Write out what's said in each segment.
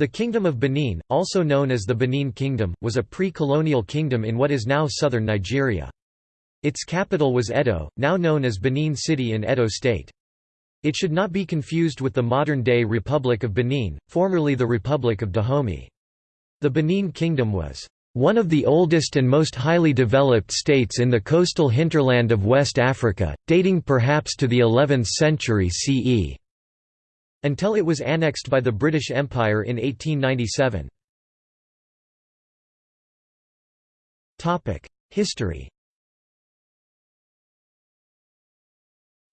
The Kingdom of Benin, also known as the Benin Kingdom, was a pre-colonial kingdom in what is now southern Nigeria. Its capital was Edo, now known as Benin City in Edo State. It should not be confused with the modern-day Republic of Benin, formerly the Republic of Dahomey. The Benin Kingdom was one of the oldest and most highly developed states in the coastal hinterland of West Africa, dating perhaps to the 11th century CE. Until it was annexed by the British Empire in 1897. History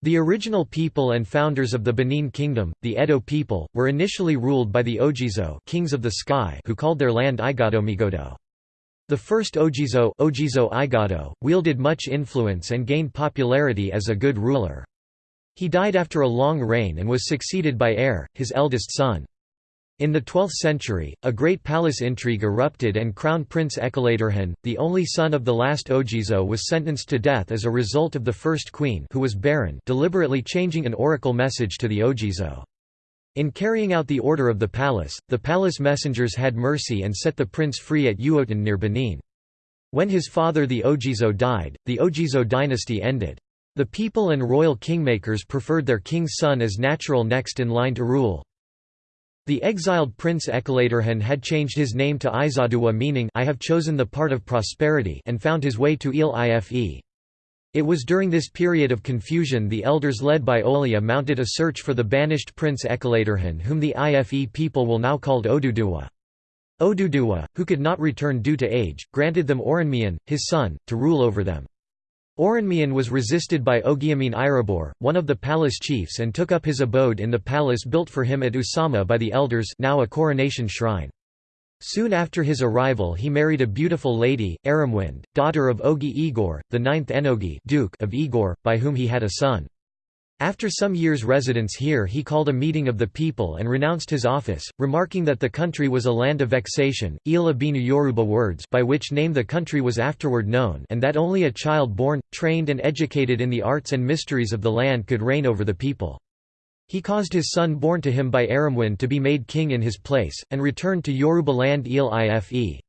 The original people and founders of the Benin Kingdom, the Edo people, were initially ruled by the Ogiso kings of the sky who called their land Igodo Migodo. The first Ogiso, Ogiso Igado, wielded much influence and gained popularity as a good ruler. He died after a long reign and was succeeded by Er, his eldest son. In the 12th century, a great palace intrigue erupted and Crown Prince Ekaladerhan, the only son of the last Ogiso was sentenced to death as a result of the first queen who was barren deliberately changing an oracle message to the Ogiso. In carrying out the order of the palace, the palace messengers had mercy and set the prince free at Ughoton near Benin. When his father the Ogiso died, the Ogiso dynasty ended. The people and royal kingmakers preferred their king's son as natural next in line to rule. The exiled prince Ekaladerhan had changed his name to Izoduwa meaning I have chosen the part of prosperity and found his way to Ile-Ife. It was during this period of confusion the elders led by Oliha mounted a search for the banished prince Ekaladerhan whom the Ife people will now called Oduduwa. Oduduwa, who could not return due to age, granted them Oranmiyan, his son, to rule over them. Oranmiyan was resisted by Ogiamien Irebor, one of the palace chiefs and took up his abode in the palace built for him at Usama by the elders now a coronation shrine. Soon after his arrival he married a beautiful lady, Aramwind, daughter of Ogie-Egor, the ninth Enogie Duke of Egor, by whom he had a son. After some years' residence here he called a meeting of the people and renounced his office, remarking that the country was a land of vexation, Ile-Ibinu Yoruba words by which name the country was afterward known and that only a child born, trained and educated in the arts and mysteries of the land could reign over the people. He caused his son born to him by Aramwin to be made king in his place, and returned to Yoruba land Ile-Ife.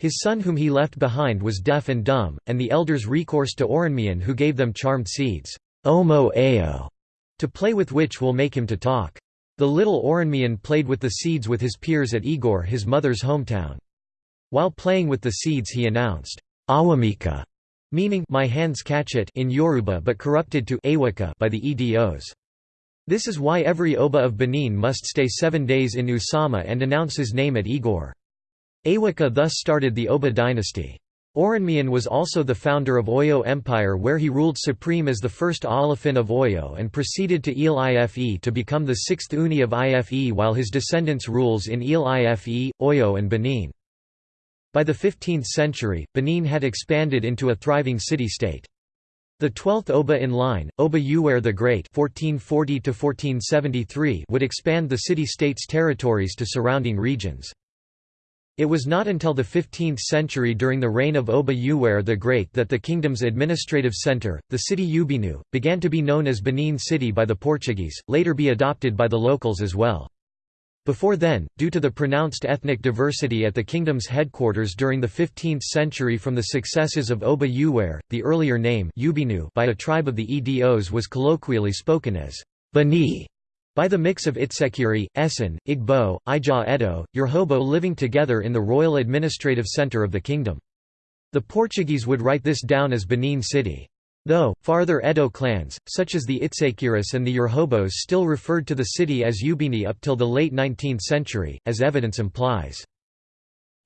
His son whom he left behind was deaf and dumb, and the elders recourse to Oranmiyan who gave them charmed seeds. Omo Ao, to play with which will make him to talk. The little Oranmiyan played with the seeds with his peers at Egor his mother's hometown. While playing with the seeds he announced, Awamika, meaning my hands catch it in Yoruba but corrupted to Awaka by the Edos. This is why every Oba of Benin must stay seven days in Usama and announce his name at Egor. Awaka thus started the Oba dynasty. Oranmiyan was also the founder of Oyo Empire where he ruled supreme as the first Alaafin of Oyo and proceeded to Ile-Ife to become the sixth Ooni of Ife while his descendants rules in Ile-Ife, Oyo and Benin. By the 15th century, Benin had expanded into a thriving city-state. The twelfth Oba in line, Oba Ewuare the Great (1440–1473), would expand the city-state's territories to surrounding regions. It was not until the 15th century during the reign of Oba Ewuare the Great that the kingdom's administrative centre, the city Ubinu, began to be known as Benin City by the Portuguese, later be adopted by the locals as well. Before then, due to the pronounced ethnic diversity at the kingdom's headquarters during the 15th century from the successes of Oba Ewuare, the earlier name by a tribe of the Edos was colloquially spoken as Bani. By the mix of Itsekiri, Esan, Igbo, Ija Edo, Urhobo living together in the royal administrative centre of the kingdom. The Portuguese would write this down as Benin City. Though, farther Edo clans, such as the Itsekiris and the Urhobos still referred to the city as Ubini up till the late 19th century, as evidence implies.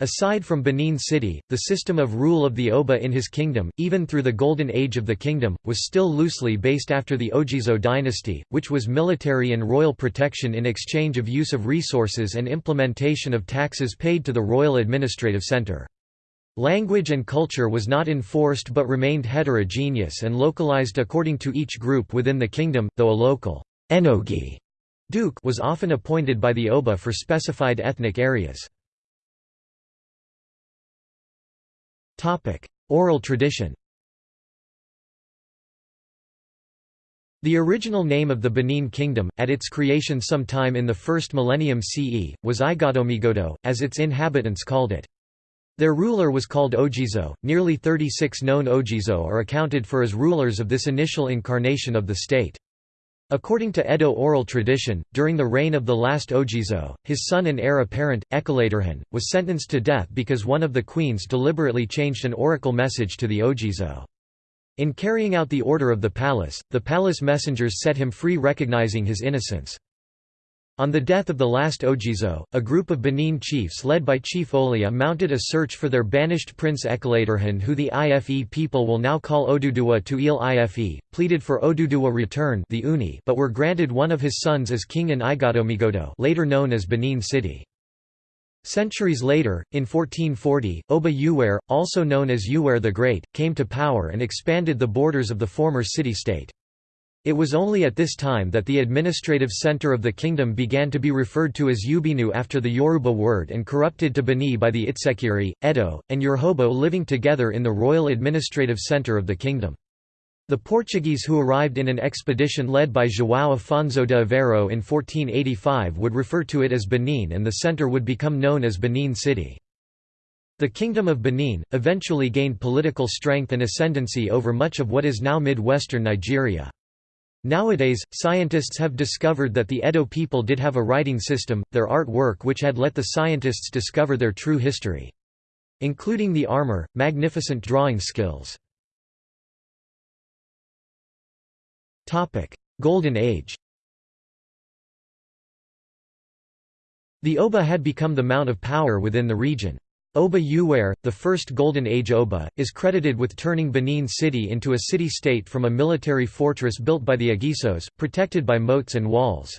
Aside from Benin City, the system of rule of the Oba in his kingdom, even through the Golden Age of the kingdom, was still loosely based after the Ogizo dynasty, which was military and royal protection in exchange of use of resources and implementation of taxes paid to the royal administrative center. Language and culture was not enforced but remained heterogeneous and localized according to each group within the kingdom, though a local enogie duke was often appointed by the Oba for specified ethnic areas. Oral tradition The original name of the Benin Kingdom, at its creation sometime in the first millennium CE, was Igodomigodo, as its inhabitants called it. Their ruler was called Ogiso. Nearly 36 known Ogiso are accounted for as rulers of this initial incarnation of the state. According to Edo oral tradition, during the reign of the last Ogiso, his son and heir apparent, Ekaladerhan, was sentenced to death because one of the queens deliberately changed an oracle message to the Ogiso. In carrying out the order of the palace, the palace messengers set him free recognizing his innocence. On the death of the last Ogiso, a group of Benin chiefs led by Chief Oliha mounted a search for their banished prince Ekaladerhan who the Ife people will now call Oduduwa to Ile-Ife, pleaded for Oduduwa return the Ooni but were granted one of his sons as king in Igodomigodo later known as Benin City. Centuries later, in 1440, Oba Ewuare, also known as Ewuare the Great, came to power and expanded the borders of the former city-state. It was only at this time that the administrative center of the kingdom began to be referred to as Ubinu after the Yoruba word and corrupted to Beni by the Itsekiri, Edo, and Urhobo living together in the royal administrative center of the kingdom. The Portuguese who arrived in an expedition led by João Afonso de Aveiro in 1485 would refer to it as Benin and the centre would become known as Benin City. The Kingdom of Benin, eventually gained political strength and ascendancy over much of what is now mid-western Nigeria. Nowadays, scientists have discovered that the Edo people did have a writing system, their artwork which had let the scientists discover their true history. Including the armor, magnificent drawing skills. Golden Age The Oba had become the mount of power within the region. Oba Ewuare, the first Golden Age Oba, is credited with turning Benin City into a city-state from a military fortress built by the Ogisos, protected by moats and walls.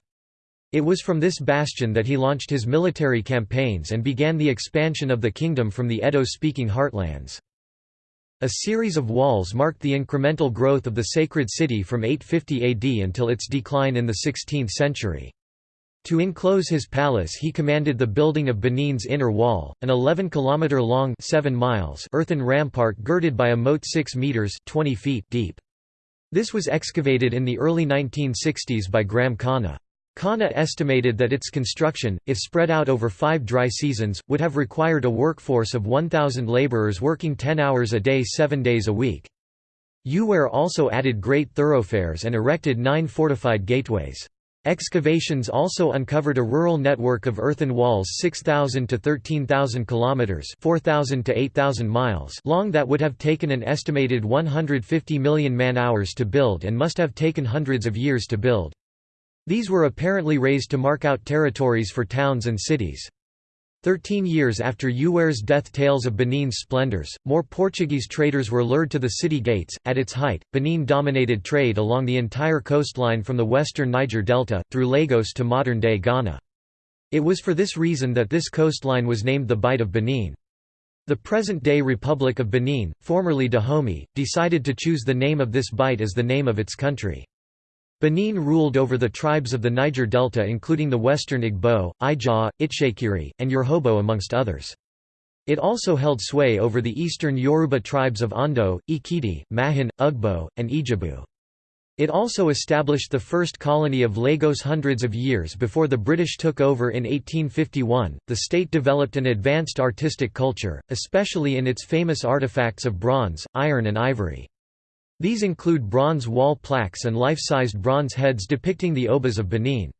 It was from this bastion that he launched his military campaigns and began the expansion of the kingdom from the Edo-speaking heartlands. A series of walls marked the incremental growth of the sacred city from 850 AD until its decline in the 16th century. To enclose his palace he commanded the building of Benin's inner wall, an 11-kilometre-long earthen rampart girded by a moat 6 metres 20 feet deep. This was excavated in the early 1960s by Graham Connah. Connah estimated that its construction, if spread out over five dry seasons, would have required a workforce of 1,000 laborers working 10 hours a day seven days a week. Ewuare also added great thoroughfares and erected nine fortified gateways. Excavations also uncovered a rural network of earthen walls 6,000 to 13,000 kilometers (4,000 to 8,000 miles) long that would have taken an estimated 150 million man-hours to build and must have taken hundreds of years to build. These were apparently raised to mark out territories for towns and cities. Thirteen years after Ewuare's death tales of Benin's splendors, more Portuguese traders were lured to the city gates. At its height, Benin dominated trade along the entire coastline from the western Niger Delta, through Lagos to modern-day Ghana. It was for this reason that this coastline was named the Bight of Benin. The present-day Republic of Benin, formerly Dahomey, decided to choose the name of this bight as the name of its country. Benin ruled over the tribes of the Niger Delta including the western Igbo, Ijaw, Itsekiri, and Urhobo amongst others. It also held sway over the eastern Yoruba tribes of Ondo, Ekiti, Mahin, Ugbo, and Ijebu. It also established the first colony of Lagos hundreds of years before the British took over in 1851. The state developed an advanced artistic culture, especially in its famous artifacts of bronze, iron, and ivory. These include bronze wall plaques and life-sized bronze heads depicting the Obas of Benin.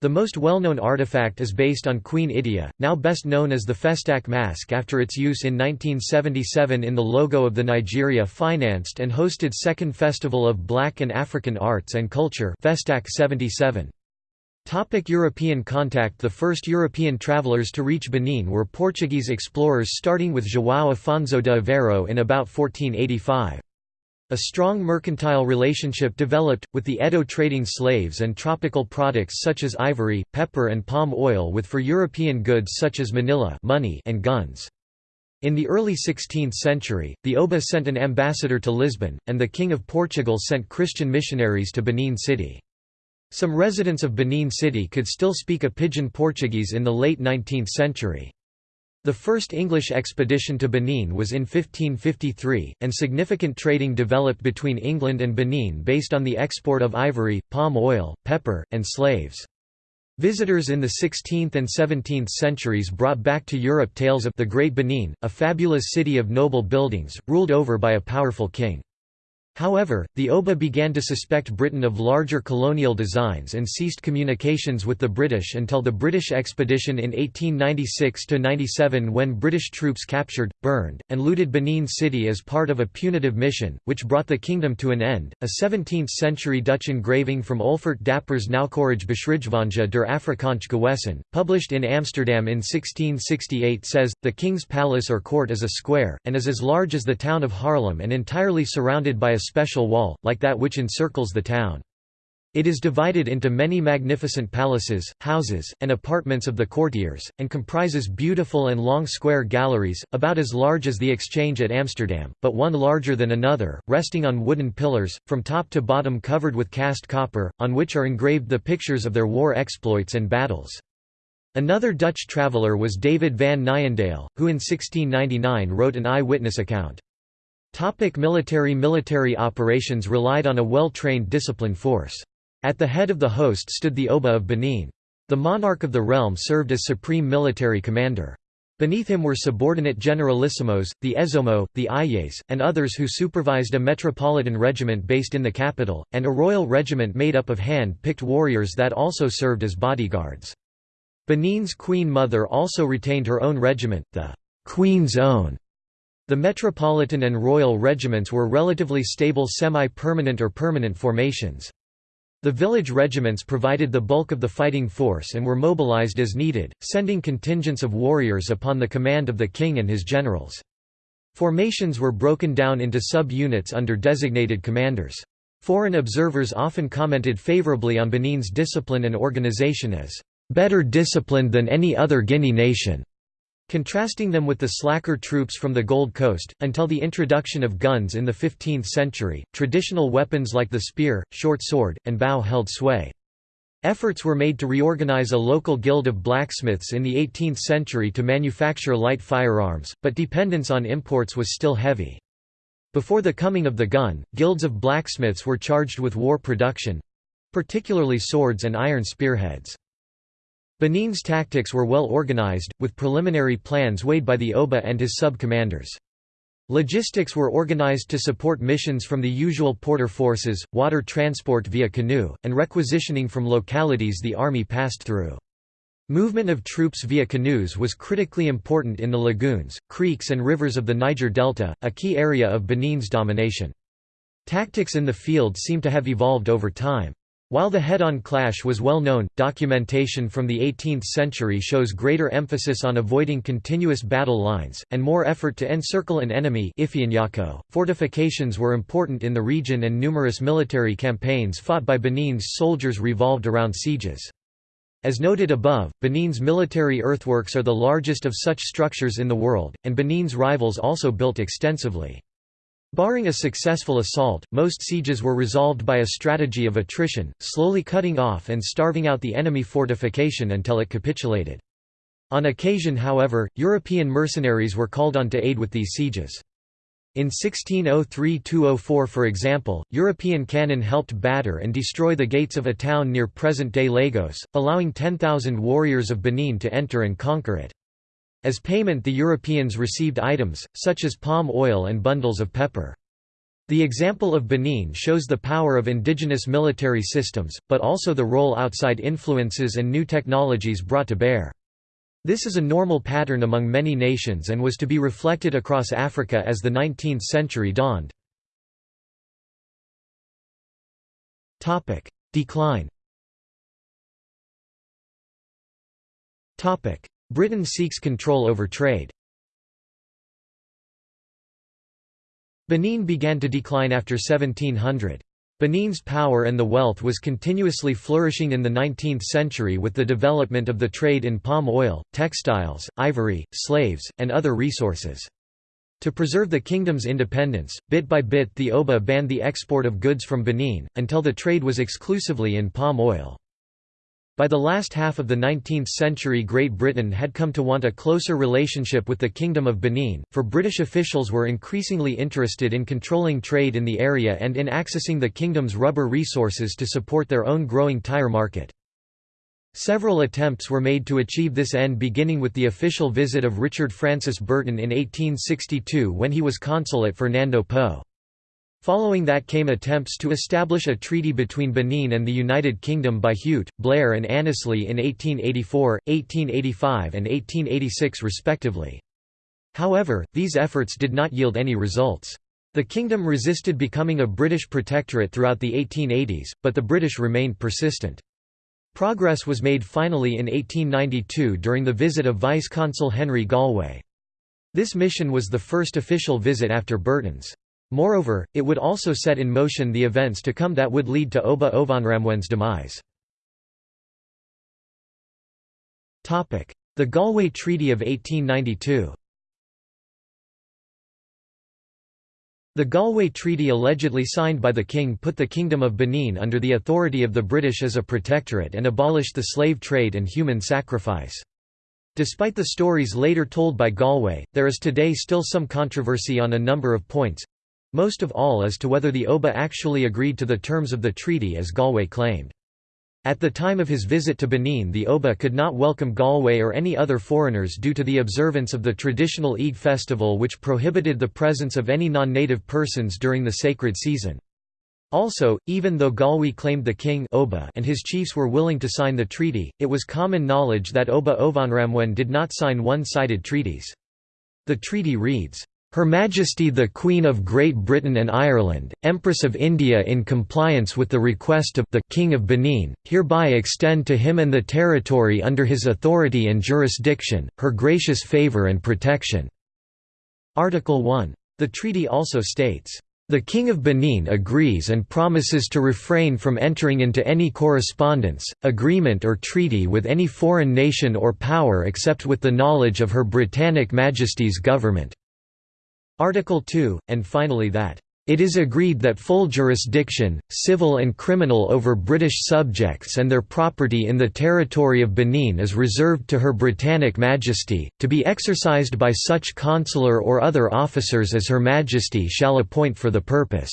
The most well-known artifact is based on Queen Idia, now best known as the Festac mask after its use in 1977 in the logo of the Nigeria financed and hosted Second Festival of Black and African Arts and Culture Festac 77. Topic European contact The first European travellers to reach Benin were Portuguese explorers starting with João Afonso de Aveiro in about 1485. A strong mercantile relationship developed, with the Edo trading slaves and tropical products such as ivory, pepper and palm oil with for European goods such as manila money and guns. In the early 16th century, the Oba sent an ambassador to Lisbon, and the King of Portugal sent Christian missionaries to Benin City. Some residents of Benin City could still speak a pidgin Portuguese in the late 19th century. The first English expedition to Benin was in 1553, and significant trading developed between England and Benin based on the export of ivory, palm oil, pepper, and slaves. Visitors in the 16th and 17th centuries brought back to Europe tales of the Great Benin, a fabulous city of noble buildings, ruled over by a powerful king. However, the Oba began to suspect Britain of larger colonial designs and ceased communications with the British until the British expedition in 1896–97 when British troops captured, burned, and looted Benin City as part of a punitive mission, which brought the kingdom to an end. A 17th-century Dutch engraving from Olfert Dapper's Nauwkeurige Beschrijvinge der Afrikaanse Gewesten, published in Amsterdam in 1668 says, the king's palace or court is a square, and is as large as the town of Haarlem and entirely surrounded by a special wall, like that which encircles the town. It is divided into many magnificent palaces, houses, and apartments of the courtiers, and comprises beautiful and long square galleries, about as large as the Exchange at Amsterdam, but one larger than another, resting on wooden pillars, from top to bottom covered with cast copper, on which are engraved the pictures of their war exploits and battles. Another Dutch traveller was David van Nyendael, who in 1699 wrote an eye-witness account. Topic military Military operations relied on a well-trained disciplined force. At the head of the host stood the Oba of Benin. The monarch of the realm served as supreme military commander. Beneath him were subordinate generalissimos, the Ezomo, the Ayes, and others who supervised a metropolitan regiment based in the capital, and a royal regiment made up of hand-picked warriors that also served as bodyguards. Benin's queen mother also retained her own regiment, the Queen's Own, the Metropolitan and Royal regiments were relatively stable semi-permanent or permanent formations. The village regiments provided the bulk of the fighting force and were mobilized as needed, sending contingents of warriors upon the command of the king and his generals. Formations were broken down into sub-units under designated commanders. Foreign observers often commented favorably on Benin's discipline and organization as, "...better disciplined than any other Guinea nation." Contrasting them with the slacker troops from the Gold Coast, until the introduction of guns in the 15th century, traditional weapons like the spear, short sword, and bow held sway. Efforts were made to reorganize a local guild of blacksmiths in the 18th century to manufacture light firearms, but dependence on imports was still heavy. Before the coming of the gun, guilds of blacksmiths were charged with war production—particularly swords and iron spearheads. Benin's tactics were well organized, with preliminary plans weighed by the Oba and his sub-commanders. Logistics were organized to support missions from the usual porter forces, water transport via canoe, and requisitioning from localities the army passed through. Movement of troops via canoes was critically important in the lagoons, creeks and rivers of the Niger Delta, a key area of Benin's domination. Tactics in the field seem to have evolved over time. While the head-on clash was well known, documentation from the 18th century shows greater emphasis on avoiding continuous battle lines, and more effort to encircle an enemy Fortifications were important in the region and numerous military campaigns fought by Benin's soldiers revolved around sieges. As noted above, Benin's military earthworks are the largest of such structures in the world, and Benin's rivals also built extensively. Barring a successful assault, most sieges were resolved by a strategy of attrition, slowly cutting off and starving out the enemy fortification until it capitulated. On occasion however, European mercenaries were called on to aid with these sieges. In 1603–204 for example, European cannon helped batter and destroy the gates of a town near present-day Lagos, allowing 10,000 warriors of Benin to enter and conquer it. As payment the Europeans received items, such as palm oil and bundles of pepper. The example of Benin shows the power of indigenous military systems, but also the role outside influences and new technologies brought to bear. This is a normal pattern among many nations and was to be reflected across Africa as the 19th century dawned. Decline Britain seeks control over trade. Benin began to decline after 1700. Benin's power and the wealth was continuously flourishing in the 19th century with the development of the trade in palm oil, textiles, ivory, slaves, and other resources. To preserve the kingdom's independence, bit by bit the Oba banned the export of goods from Benin, until the trade was exclusively in palm oil. By the last half of the 19th century Great Britain had come to want a closer relationship with the Kingdom of Benin, for British officials were increasingly interested in controlling trade in the area and in accessing the kingdom's rubber resources to support their own growing tire market. Several attempts were made to achieve this end beginning with the official visit of Richard Francis Burton in 1862 when he was consul at Fernando Po. Following that came attempts to establish a treaty between Benin and the United Kingdom by Hewett, Blair and Annesley in 1884, 1885 and 1886 respectively. However, these efforts did not yield any results. The kingdom resisted becoming a British protectorate throughout the 1880s, but the British remained persistent. Progress was made finally in 1892 during the visit of Vice-Consul Henry Galway. This mission was the first official visit after Burton's. Moreover, it would also set in motion the events to come that would lead to Oba Ovonramwen's demise. The Galway Treaty of 1892 The Galway Treaty allegedly signed by the king put the Kingdom of Benin under the authority of the British as a protectorate and abolished the slave trade and human sacrifice. Despite the stories later told by Galway, there is today still some controversy on a number of points, most of all as to whether the Oba actually agreed to the terms of the treaty as Galway claimed. At the time of his visit to Benin the Oba could not welcome Galway or any other foreigners due to the observance of the traditional Eid festival which prohibited the presence of any non-native persons during the sacred season. Also, even though Galway claimed the king Oba and his chiefs were willing to sign the treaty, it was common knowledge that Oba Ovonramwen did not sign one-sided treaties. The treaty reads, her Majesty the Queen of Great Britain and Ireland, Empress of India in compliance with the request of the King of Benin, hereby extend to him and the territory under his authority and jurisdiction, her gracious favour and protection." Article 1. The treaty also states, the King of Benin agrees and promises to refrain from entering into any correspondence, agreement or treaty with any foreign nation or power except with the knowledge of Her Britannic Majesty's government. Article 2, and finally that it is agreed that full jurisdiction, civil and criminal over British subjects and their property in the territory of Benin is reserved to Her Britannic Majesty, to be exercised by such consular or other officers as Her Majesty shall appoint for the purpose.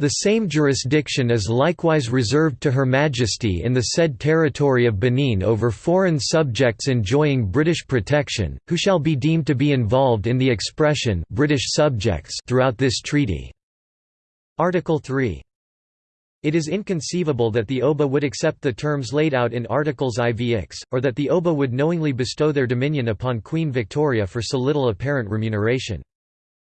The same jurisdiction is likewise reserved to Her Majesty in the said territory of Benin over foreign subjects enjoying British protection, who shall be deemed to be involved in the expression British subjects throughout this treaty. Article 3 it is inconceivable that the Oba would accept the terms laid out in Articles IVX, or that the Oba would knowingly bestow their dominion upon Queen Victoria for so little apparent remuneration.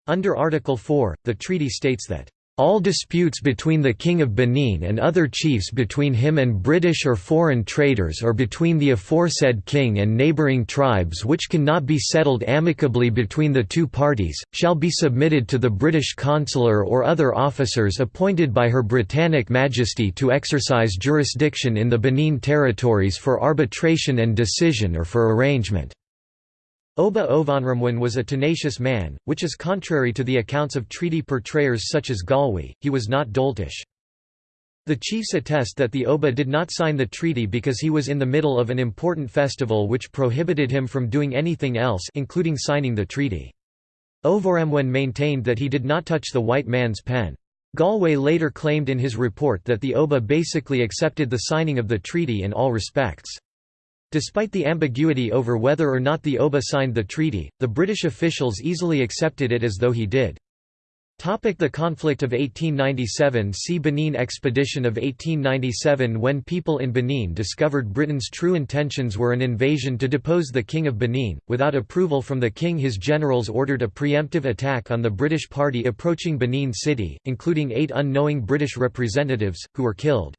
Under Article 4, the treaty states that all disputes between the King of Benin and other chiefs between him and British or foreign traders or between the aforesaid king and neighbouring tribes which cannot be settled amicably between the two parties, shall be submitted to the British consular or other officers appointed by Her Britannic Majesty to exercise jurisdiction in the Benin territories for arbitration and decision or for arrangement. Oba Ovonramwen was a tenacious man, which is contrary to the accounts of treaty portrayers such as Galway, he was not doltish. The chiefs attest that the Oba did not sign the treaty because he was in the middle of an important festival which prohibited him from doing anything else including signing the treaty. Ovonramwen maintained that he did not touch the white man's pen. Galway later claimed in his report that the Oba basically accepted the signing of the treaty in all respects. Despite the ambiguity over whether or not the Oba signed the treaty, the British officials easily accepted it as though he did. The conflict of 1897 See Benin Expedition of 1897 When people in Benin discovered Britain's true intentions were an invasion to depose the King of Benin, without approval from the king his generals ordered a preemptive attack on the British party approaching Benin City, including eight unknowing British representatives, who were killed.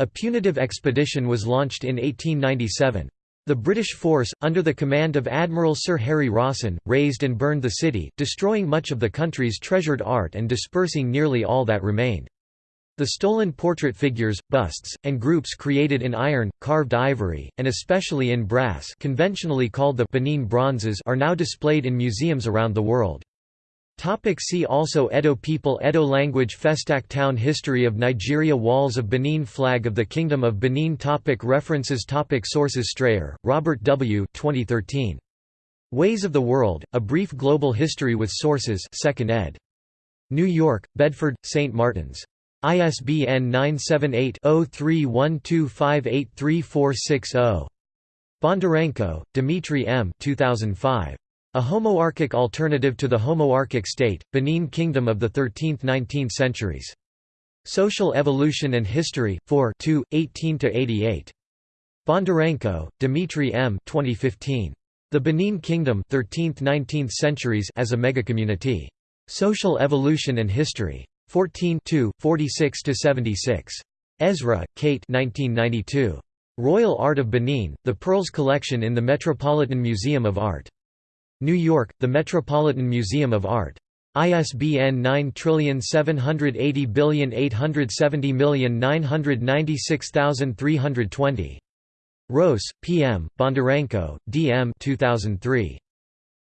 A punitive expedition was launched in 1897. The British force, under the command of Admiral Sir Harry Rawson, razed and burned the city, destroying much of the country's treasured art and dispersing nearly all that remained. The stolen portrait figures, busts, and groups created in iron, carved ivory, and especially in brass conventionally called the Benin bronzes are now displayed in museums around the world. Topic see also Edo people Edo language Festac Town History of Nigeria Walls of Benin Flag of the Kingdom of Benin topic References topic Sources Strayer, Robert W. 2013. Ways of the World, A Brief Global History with Sources 2nd ed. New York, Bedford, St. Martin's. ISBN 978-0312583460. Bondarenko, Dmitry M. 2005. A Homoarchic Alternative to the Homoarchic State, Benin Kingdom of the 13th–19th Centuries. Social Evolution and History, 4 18–88. Bondarenko, Dmitry M. 2015. The Benin Kingdom 13th–19th Centuries as a Megacommunity. Social Evolution and History. 14 46–76. Ezra, Kate 1992. Royal Art of Benin, The Perls Collection in the Metropolitan Museum of Art. New York, The Metropolitan Museum of Art. ISBN 9780870996320. Roese, P. M., Bondarenko, D. M. 2003.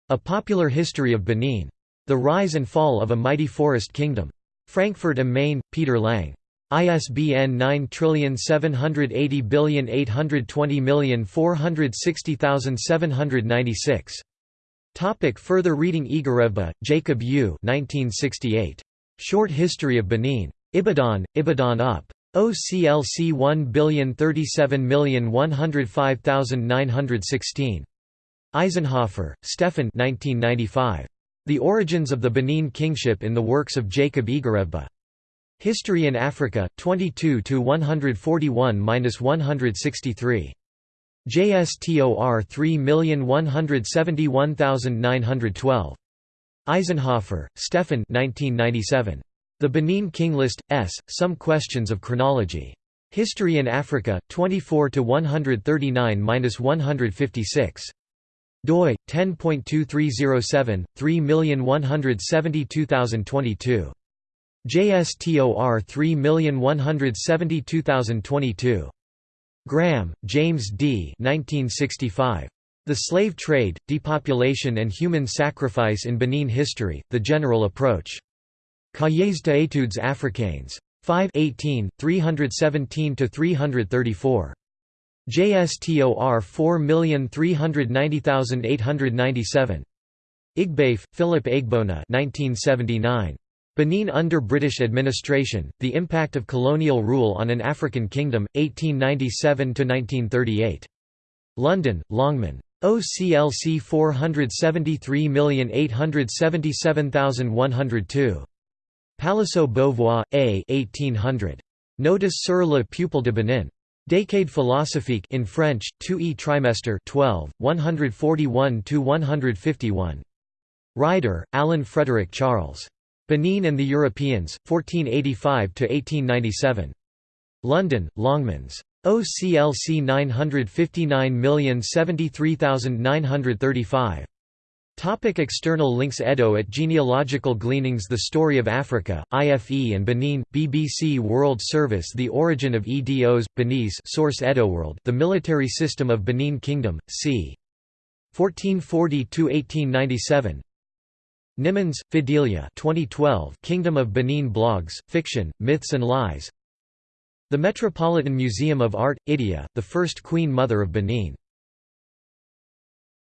A Popular History of Benin. The Rise and Fall of a Mighty Forest Kingdom. Frankfurt am Main, Peter Lang. ISBN 9780820460796. Topic further reading Egharevba, Jacob U. 1968. Short History of Benin. Ibadan, Ibadan UP. OCLC 1037105916. Eisenhofer, Stefan 1995. The Origins of the Benin Kingship in the Works of Jacob Egharevba. History in Africa, 22 141–163. JSTOR 3171912. Eisenhofer, Stefan 1997. The Benin King List, S. Some Questions of Chronology. History in Africa, 24 139–156 doi 10.2307 3172022 JSTOR 3172022 Graham, James D. 1965. The Slave Trade, Depopulation and Human Sacrifice in Benin History, The General Approach. Cahiers d'études africaines. 5 18, 317–334. JSTOR 4390897. Igbafe, Philip Egbona 1979. Benin under British administration, the impact of colonial rule on an African kingdom, 1897–1938. London, Longman. OCLC 473877102. Palaiseau Beauvoir, A. 1800. Notice sur le peuple de Benin. Décade philosophique in French, 2e trimester 12, 141–151. Ryder, Alan Frederick Charles. Benin and the Europeans, 1485–1897. London, Longmans. OCLC 959073935. Topic external links Edo at Genealogical Gleanings The Story of Africa, IFE and Benin, BBC World Service The Origin of EDOs, Benin's source Edoworld The Military System of Benin Kingdom, c. 1440–1897 Nimmons, Fidelia 2012 Kingdom of Benin Blogs, Fiction, Myths and Lies. The Metropolitan Museum of Art, Idia, the first Queen Mother of Benin